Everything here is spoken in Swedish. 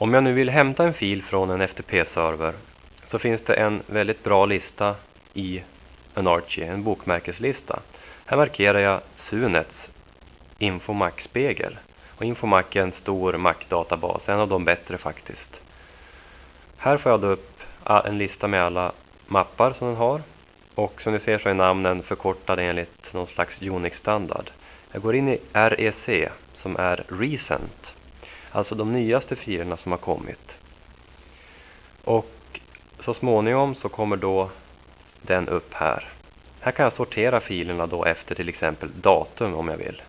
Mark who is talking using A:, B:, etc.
A: Om jag nu vill hämta en fil från en FTP-server så finns det en väldigt bra lista i Anarchy, en bokmärkeslista. Här markerar jag Sunets Infomac-spegel. Och Infomac är en stor Mac-databas, en av de bättre faktiskt. Här får jag då upp en lista med alla mappar som den har. Och som ni ser så är namnen förkortade enligt någon slags Unix-standard. Jag går in i REC som är Recent. Alltså de nyaste filerna som har kommit. Och så småningom så kommer då den upp här. Här kan jag sortera filerna då efter till exempel datum om jag vill.